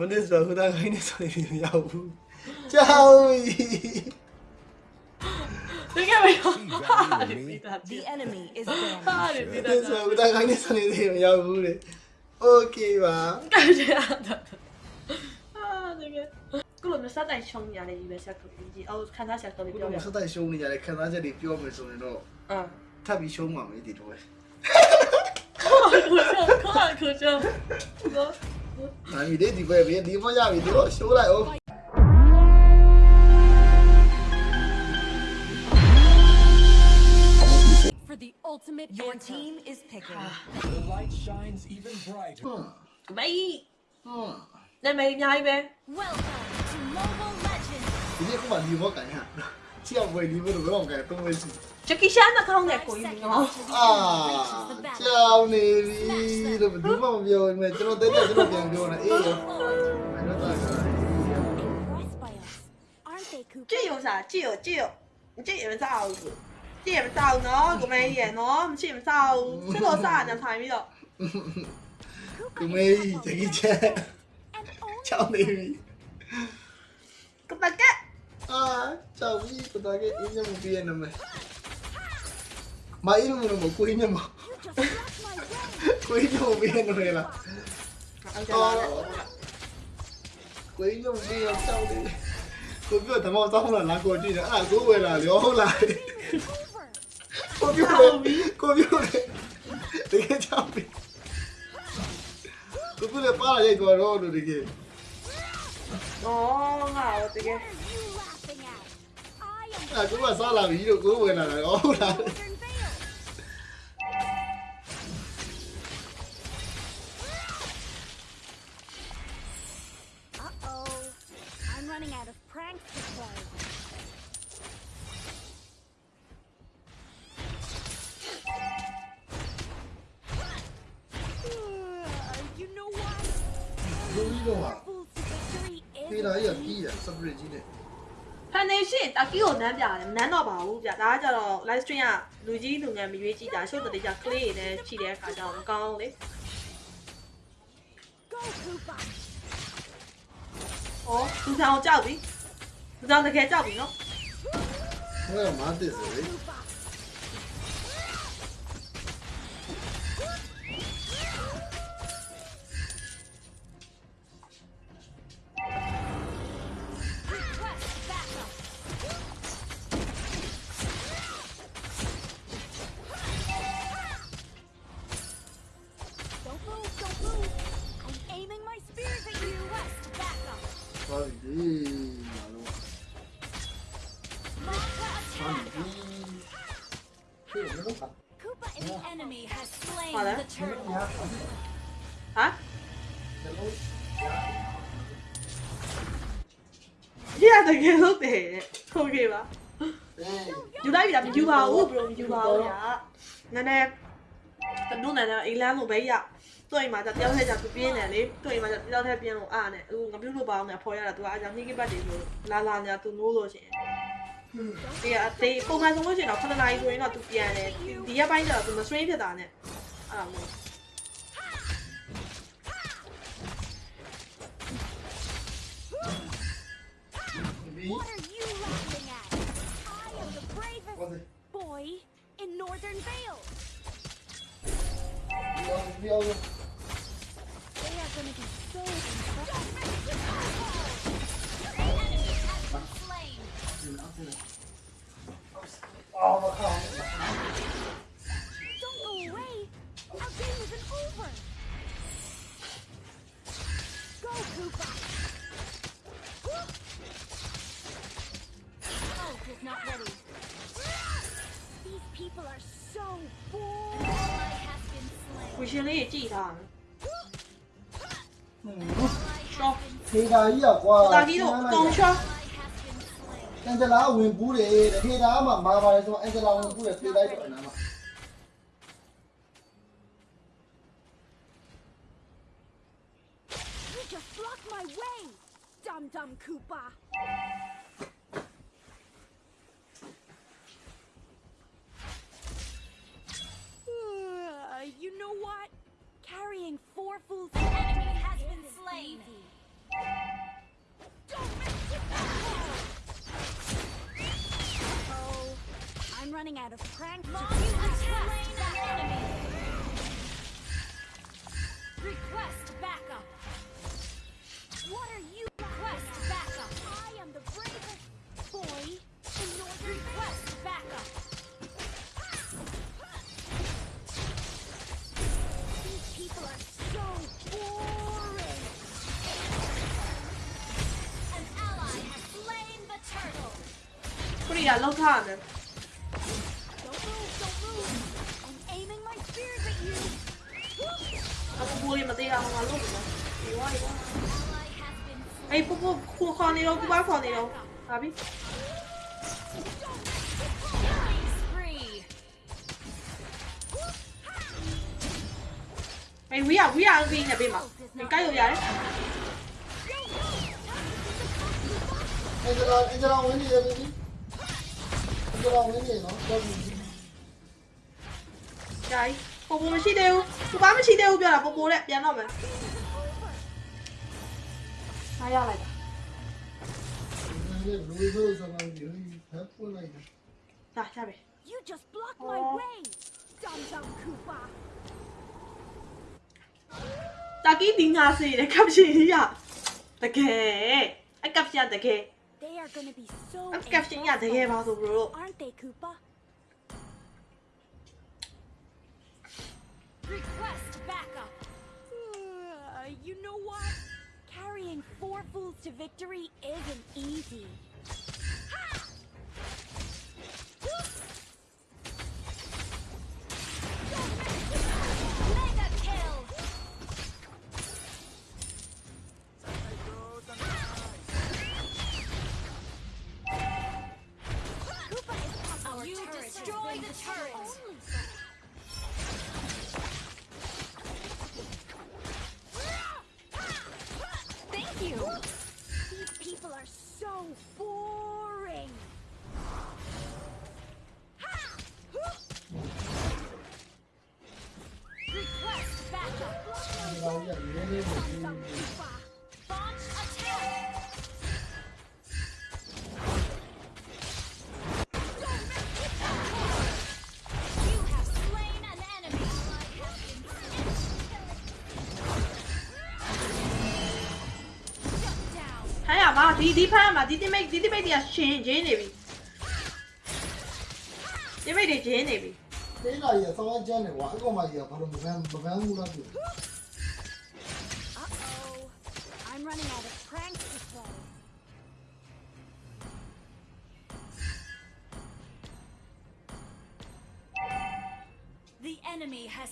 မနေ့ဆိုခုတန်းခိုင်းနေဆိုရင်မရဘူးကြောက်ပြီ Look at me. How did we that? The enemy is there. How did we that? So, da kan ni sani de ya bu le. Okay ba. Ka ja da. Ah, da ge. ကုလိုမစတိုင်ရှုံးနေရတယ်ဒီပဲဆက်ကပြီးကြီးအော်ခန်းစားဆက်ကပြီးပြောရအောင်မစတိုင်ရှုံးနေရတယ်ခန်းစားချက်တွေပြောမယ်ဆိုရင်တော့အာထပ်ပြီးရှုံးမှာမေးဒီတော့ပဲခေါ်ခေါ်ခေါ်ခေါ် Mày đi thì về với đi mà ra vì đứa số lại ôm. ultimate Your team is picking. Ah. The light shines even brighter. Hmm. Mày. Hmm. Đây mày nhai về. Welcome to Mobile Legends. Thì không phải đi vô cảnh hả? Chị học về đi vô được cái vòng kẻ tôi. Jackie Chan là không đẹp của mình không? À, chào Neri, là mình đúng vào một giờ này, cho nó tới giờ cho một giờ rồi này, yêu. Mày nói tao rồi. Chị yêu sao? Chị yêu, chị yêu, chị yêu sao? Chị yêu sao nó? Của mày gì nó? Chị yêu sao? Chị lo sao nhà thầy bây giờ? Của mày Jackie Chan. Chào Neri. Cậu ta cái. À, chào Neri, cậu ta cái. Ý cho một viên này mày. Mail mo mo, kuhin niya mo. kuhin niya mo, Mia Norela. Ờ, quý dùng đi làm đi Cuối cửa thằng mong tao là lá của chị nữa. À cứ về là liếu lại. Cô biết rồi, cô biết cái chào đi Cô cứ được phát là dây của nó rồi đi À cứ mà sao làm ý được cứ về là liếu lại. ကြီးတော့ဟာ Fools to victory ဖေး is လာကြီးကကြီးတာစပရစ်ကြီးနဲ့ဖန်နေရှင်တကီကိုနမ်းပြတယ်မနမ်းတော့ပါဘူးဗျဒါကကြတော့ live stream ကလူကြီးလူငယ်မရွေးကြည့်တာရှုပ်တဲ့ကြ clay တွေနဲ့ခြိတဲ့အခါကျတော့မကောင်းလေ Go, Koopa! ဩသူဆောင်ကြောက်ပြီသူဆောင်တကယ်ကြောက်ပြီနော်ဟိုကမားတစ်ဆိုလေ အကယ်လို့တည်ရဲ့ဟုတ်ကဲ့ပါယူလိုက်ပြီလားမယူပါဘူးဘရိုမယူပါဘူးညာနည်းနည်းတနုနန်းအိမ်လမ်းလိုပဲရတွေ့မှာတယောက်ထဲကြသူပြင်းတယ်လေတွေ့မှာတယောက်ထဲပြင်းလို့အားနဲ့အခုငပြုတ်လို့ပါအောင်ငါဖော်ရတာသူကအကြောင်းနှိကိပတ်တယ်လို့လာလာညာသူနိုးလို့ရှင်ဒီအသေးပုံမှန်ဆုံးလို့ရှိရင်တော့9နာရီဆိုရင်တော့သူပြန်တယ်ဒီရက်ပိုင်းကျတော့သူမဆွေးဖြစ်တာနဲ့အဲ့ဒါမျိုး me? What are you laughing at? I am the bravest boy in Northern Vale. They are gonna be so impressed. Oh, my God. ရှင်လေးကြည့်ထားတယ် Ally has been ဖေးလာကြီးอ่ะကွာတာကြီးတို့အကုန်ချော Ally has been slain. အန်ဂျလာဝင်ပူးတယ်တဲ့ဖေးလာမှမာပါတယ်ဆိုအန်ဂျလာဝင်ပူးတယ်ဖေးလိုက်တော့အနာမှာ out of prank. Request backup. What are you? Request backup. I am the bravest boy in your request backup. These people are so boring. An ally has slain the turtle. morrer, mas daí arrumar luz, Aí pô, pô, com o Roneirão, com o Roneirão, sabe? Hey, we are, we are in the bima. Mình cay rồi đấy. Anh cho anh cho anh đi, anh đi. Anh cho anh đi, nó cho mình. Chạy. ပေးမှာဒီကိုက်လို့ရတယ်အင်ဂျလာအင်ဂျလာဝင်နေတယ်ပြီအင်ဂျလာဝင်နေနော်တော့ပြီဂျာကြီးပူပူမရှိသေးဘူးပူပါမရှိသေးဘူးပြောတာပူပူနဲ့ပြန်တော့မယ်အားရလိုက်တာဒီလိုလိုဆိုတော့ဒီဟပ်ပွင့်လိုက်တယ်ဒါရပြီ You just blocked my Oh. way. Dum dum Koopa. တာကီဒီငါစီတဲ့ကပ်ရှင်ကြီးရတကယ်အကပ်ရှင်တကယ် They are gonna be so အကပ်ရှင်ရတကယ်ပါဆိုဘလို့ aren't they, Koopa? Request backup. Uh, you know what? Carrying four fools to victory isn't easy. Ha! ရမှာဒီဒီဖမ်းမှာဒီတိမိတ်ဒီတိမိတ်တွေကရှင်ဂျင်းနေပြီဒီမိတ်တွေဂျင်းနေပြီလေးလာကြီးဆောင်းကျန်းနေကွာအကောင်မကြီးကဘာလို့မကန်းမကန်းဘူးလားပြော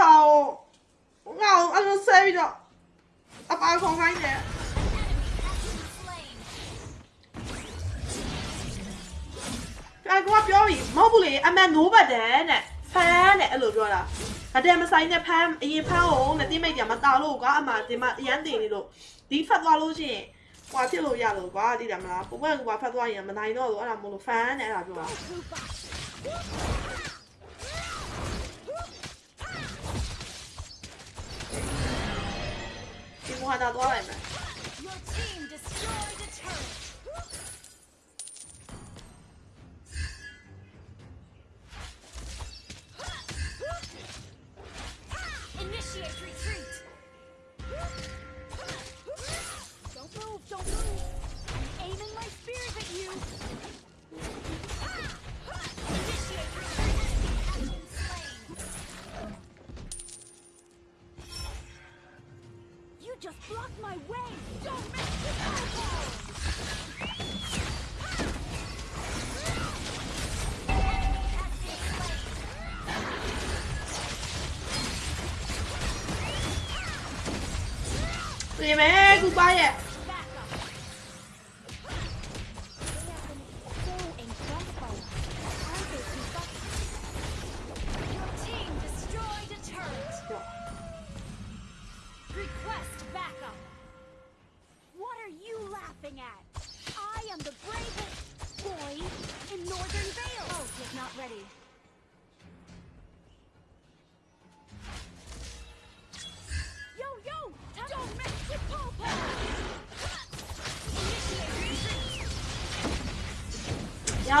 ပြစ်နေတဲ့ဟာကိုငါ့ကိုအဲ့လိုဆဲပြီးတော့အပါခေါင်းခိုင်းတယ် Enemy has been slain. အဲကွာပြောပြီမဟုတ်ဘူးလေအမှန်နိုးပတ်တယ်တဲ့ဖမ်းတဲ့အဲ့လိုပြောတာအတဲမဆိုင်နဲ့ဖမ်းအရင်ဖမ်းအောင်နဲ့တိမိတ်ကြမတာလို့ကွာအမှဒီမှာအရန်တင်နေလို့ဒီဖတ်သွားလို့ရှိရင်ကွာဖြစ်လို့ရလို့ကွာသိတယ်မလားပုံမှန်ကွာဖတ်သွားရင်မနိုင်တော့လို့အဲ့ဒါမို့လို့ဖမ်းတဲ့အဲ့ဒါပြောတာ 换大多外面你们 cứ.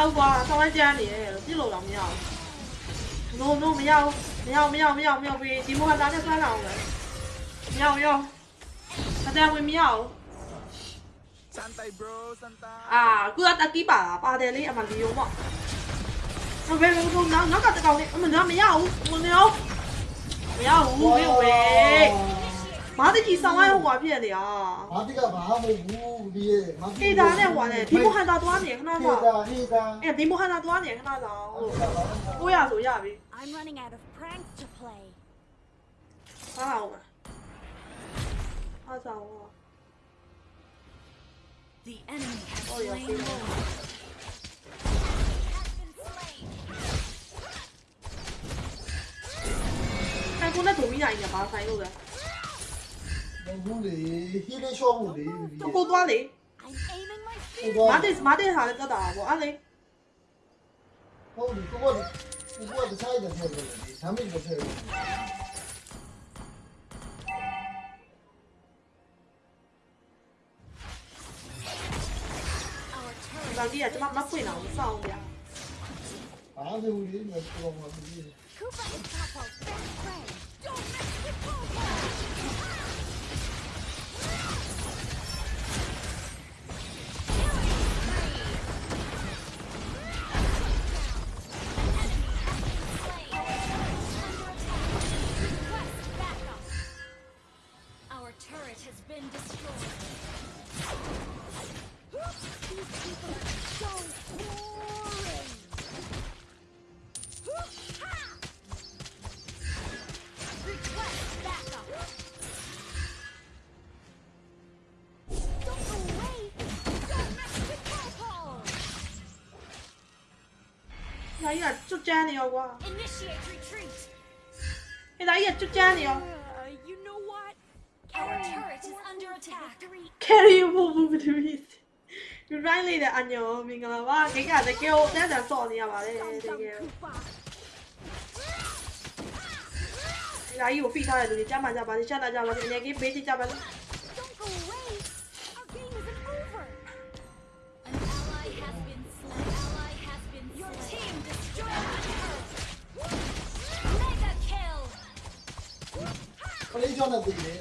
Retreat. ရအောင်ကွာဆောင်းဝိုင်းကြမ်းနေတယ်ပြစ်လို့တော့မရဘူး no no မရဘူးမရဘူးမရဘူးမရဘူးမရဘူးဒီမိုဟာသားနဲ့ဆွမ်းလာအောင်လေမရဘူးရောအတန်ဝင်မရဘူး Santay bro, Santa. အာကူကတက်ကီးပါလားပါတယ်လေအမလီယုံပေါ့ဘယ်ဘယ်ဘယ်နောက်နောက်ကတကောင်လေးအမနာမရဘူးဝင်နေအောင်မရဘူးဝေးဝေး မားတကြီးဆောင်းဝိုင်းဟိုကွာဖြစ်နေတာမာတိကဘာမှမဟုတ်ဘူးဒီရဲ့မာတိဟေးဒါနဲ့ဟိုနဲ့ဒီမိုဟန်တာသွားနေခဏဟေးဆောင်တာဟေးတာအဲ့ဒီမိုဟန်တာသွားနေခဏဆောင်ကိုရဆိုရပြီ I'm running out of pranks to play. ဟာအောင်အားဆောင် The enemy has Oh, yeah, slain see Lord. that. Has been slain. အဲ့ကိုနဲ့ဒိုမီနိုင်နေပါဆိုင်လို့လေ မဟုတ်လေဟီလေးရှော့ဖို့လေတော့ကိုသွားလေ I'm aiming my ဟို spear. တော့မာတစ်မာတစ်ဟာလည်းတက်တာပေါ့အဲ့လေဟုတ်တယ်ကိုကကိုကတခြားတဲ့ဆက်လို့လေဒါမှမဟုတ်ဆက်လို့ဒါကြီးကကျွန်မမဖွင့်တော့စောင်းပြအားလုံးလေးနဲ့ပြောမှာဒီ Koopa is Popo's best friend. Don't mess with Popo. ဒါကြီးကကျွတ်ကျန်းနေရောကွာ Initiate retreat. အဲ့ဒါကြီးကကျွတ်ကျန်းနေရော Uh, you know what? Our turret is under attack. carry ဖို့ဘူးဘယ်သူလဲဒီ right လေးတဲ့အညောမင်္ဂလာပါခိကတကယ်ကိုတန်းတန်းစော့နေရပါတယ်တကယ် Dum အဲ့ dum Koopa. ဒါကြီးကိုဖိထားတဲ့လူတွေကြားမှာကြပါစေချမ်းသာကြပါစေအနေကြီးပေးချကြပါစေ လေးကြောင့်လည်းပြည်တယ်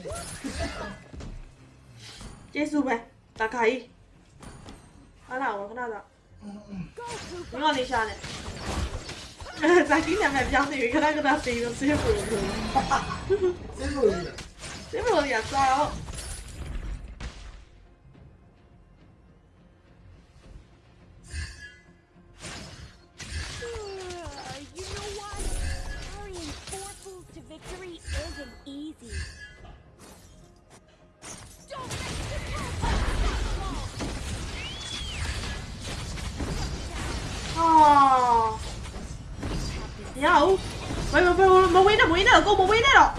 ကျေးဇူးပဲတခါကြီးဟာလာဝခဏသာ Go မ Koopa. င်းကနေရှာနေအဲဇာကြီးနာမည်ပြောင်းနေပြီခဏခဏစေးလို့စေးဖို့လို့စင်းလို့လေစေးဖို့ရစားတော့ 我不会的咯。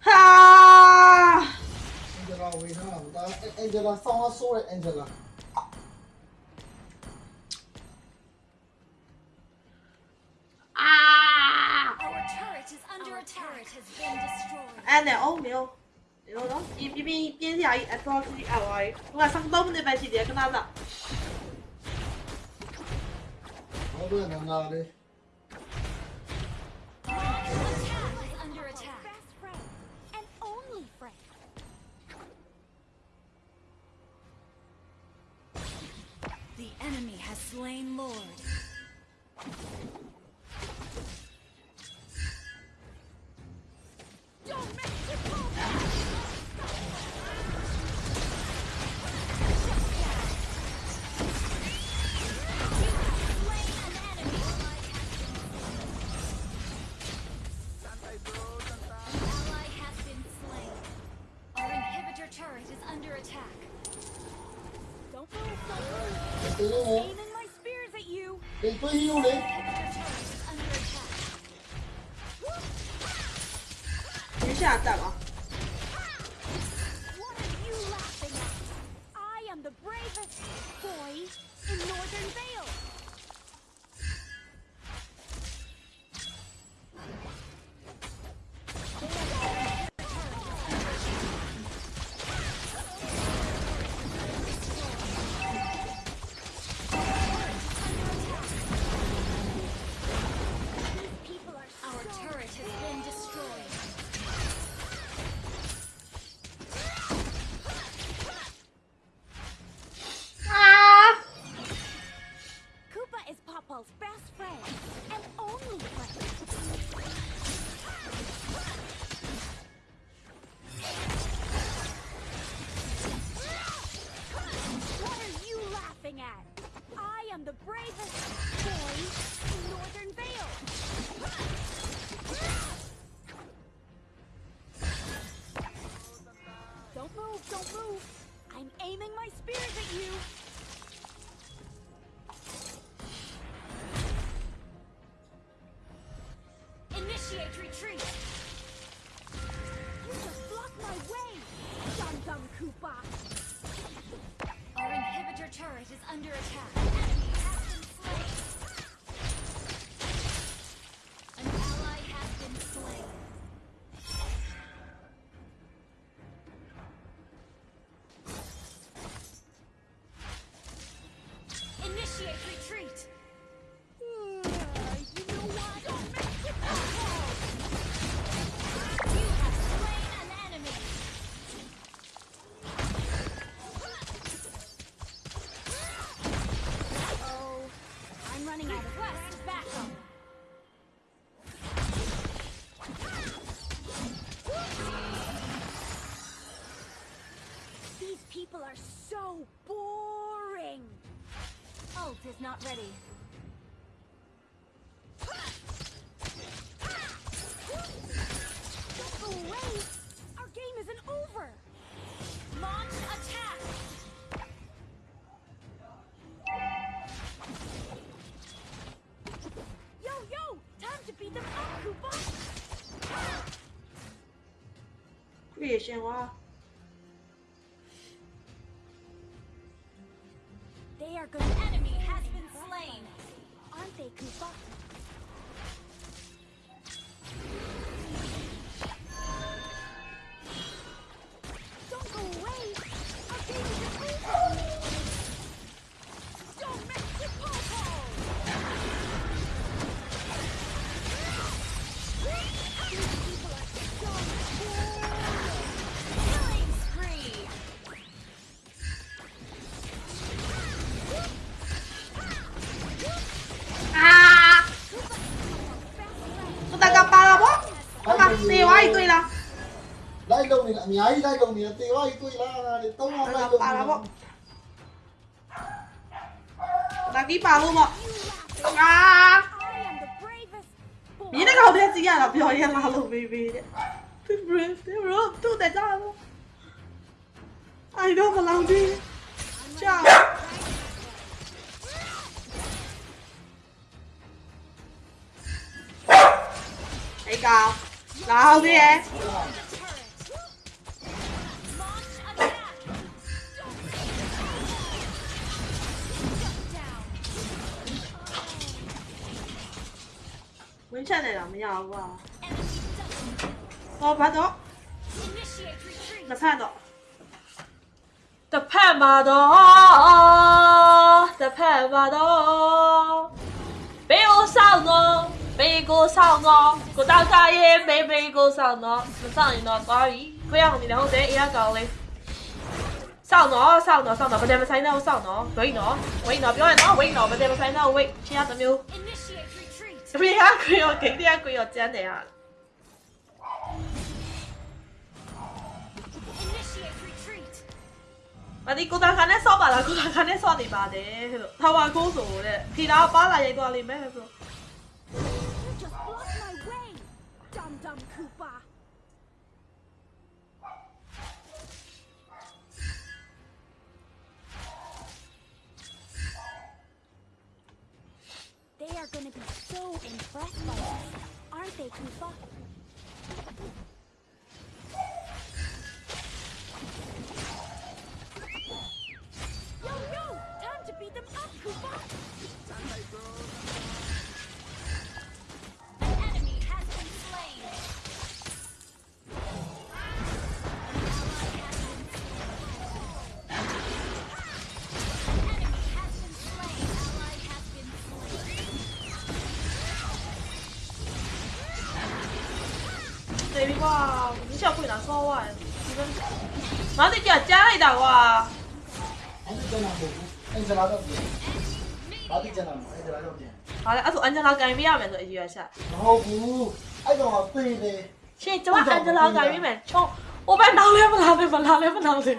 哈，啊！哎，我没有。你那边边的，我上刀白，哪？Bueno. 不是幽灵 is not ready. Don't go away. Our game isn't over. Launch attack. Yo, yo! Time to beat them up, Koopa. creation ကွာ They nyai dai dong dia tiwa itu ilah đã apa vào luôn mo lagi palu mo ah mira kau dia sih ya lah biar ya lalu baby tuh bro tuh bro tuh dah jalan ai đâu mà làm đi chào Hãy cao. Là đi em. 你去哪里了？没见我？刀，把刀。那啥刀？这盘把刀，这盘把刀。别给我上脑，别给我上脑，我大哥也别给我上脑。上你哪刀？不要你那后腿，也要搞嘞。上脑，上脑，上脑，不带我上你哪上脑？喂脑，喂脑，别玩脑，喂脑，不带我上你哪喂？其他都没有。 프리하고요. 갱리하고요 네. 어찌하네요. 아니 고단간의 서바라. 고단간의 선이 많네. 타와 고소래 비라 네. 빨라 얘도 아니면 해서. Dumb dumb coon. Impressed by aren't they, Koopa? Yo, yo! Time to beat them up, Koopa! ငါတိကျကြားလိုက်တာကွာအဲ့ဒီကျန်တာမဟုတ်ဘူးအင်ဂျလာတော့ပြန်ဘာတိကျန်တာမဟုတ်အင်ဂျလာတော့ပြန်ဟာလေအဲ့ဆိုအန်ဂျလာကန်ပေးရမယ်ဆိုအကြီးရချက်မဟုတ်ဘူးအဲ့တော့သေတယ်ရှင်ကျမအန်ဂျလာကန်ပေးမယ်ချုံဟိုဘက်နောက်လဲမလားလဲမလားလဲမလားလဲဟုတ်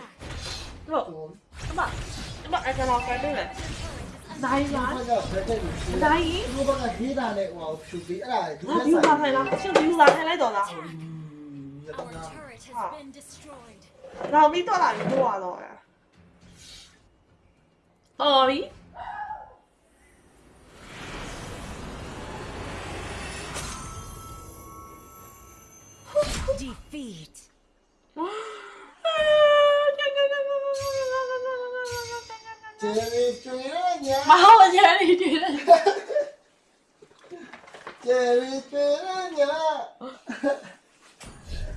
အမအမအန်ဂျလာကန်ပေးမယ်နိုင်ပါဘာကြောင့်ဘယ်တဲ့လူရှိလဲနိုင်ဒီဘက်ကဂေးတာနဲ့ဟိုဖြူပြီးအဲ့ဒါဒူဟာဒီလာထိုင်လားရှင်ဒီလာထိုင်လိုက်တော့လား Our 然后没到哪里做玩意儿哦一 defeat. 姐妹追了你妈我姐妹追 了你姐妹追了你了